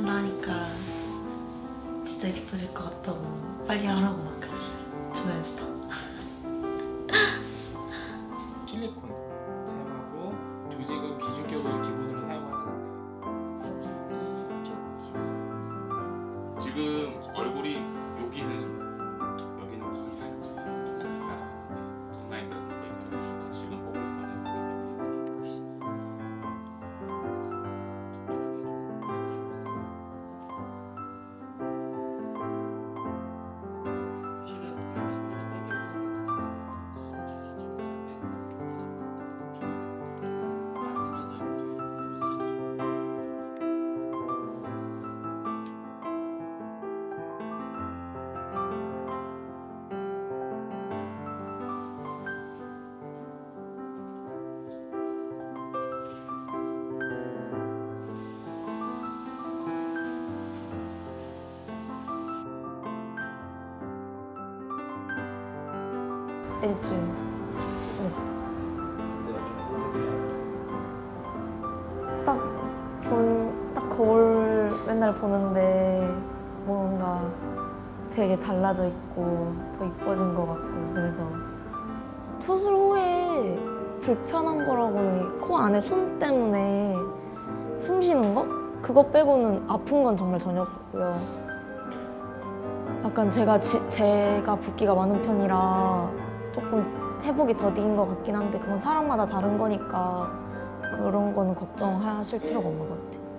한다 하니까 진짜 예뻐질 것 같다고 빨리 하라고 막 그랬어요. 주변에서 다. 실리콘 사용하고 조직은 비주격을 기본으로 사용하는데 지금 얼굴이 여기는 일주일. 딱 본, 딱 거울 맨날 보는데 뭔가 되게 달라져 있고 더 이뻐진 것 같고 그래서 수술 후에 불편한 거라고는 코 안에 솜 때문에 숨 쉬는 거? 그거 빼고는 아픈 건 정말 전혀 없었고요. 약간 제가 지- 제가 붓기가 많은 편이라 조금 회복이 더딘 것 같긴 한데 그건 사람마다 다른 거니까 그런 거는 걱정하실 필요가 없는 것 같아요.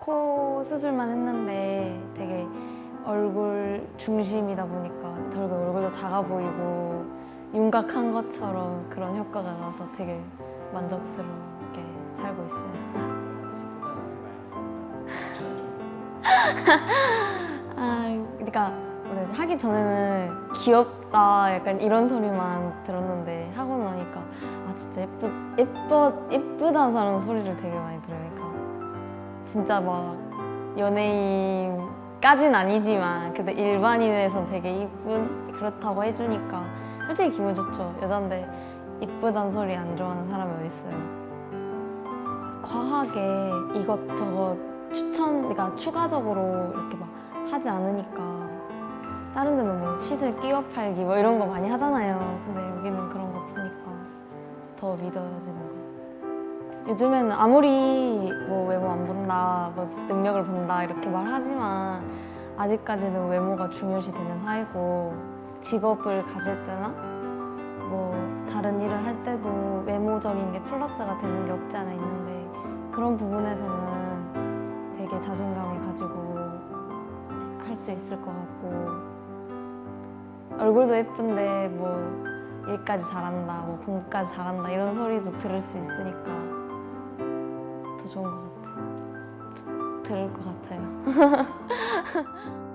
코 수술만 했는데 되게 얼굴 중심이다 보니까 되게 얼굴도 작아 보이고 윤곽한 것처럼 그런 효과가 나서 되게 만족스럽게 살고 있어요. 아, 그러니까 원래 하기 전에는 귀엽다 약간 이런 소리만 들었는데 하고 나니까 아 진짜 예쁘 예뻐 예쁘다는 소리를 되게 많이 들으니까 진짜 막 연예인까진 아니지만 근데 일반인에서 되게 이쁜 그렇다고 해주니까 솔직히 기분 좋죠. 여잔데 이쁘다는 소리 안 좋아하는 사람이 어디 있어요? 과하게 이것저것 추천, 그러니까 추가적으로 이렇게 막 하지 않으니까 다른 데는 뭐 시술 끼워 팔기 뭐 이런 거 많이 하잖아요. 근데 여기는 그런 거 없으니까 더 믿어지는 거. 요즘에는 아무리 뭐 외모 안 본다, 뭐 능력을 본다 이렇게 말하지만 아직까지는 외모가 중요시 되는 사회고 직업을 가질 때나 뭐 다른 일을 할 때도 외모적인 게 플러스가 되는 게 없지 않아 있는데 그런 부분에서는 되게 자신감을 가지고 할 수 있을 것 같고 얼굴도 예쁜데 뭐 일까지 잘한다, 뭐 공부까지 잘한다 이런 소리도 들을 수 있으니까 더 좋은 것 같아요. 들을 것 같아요.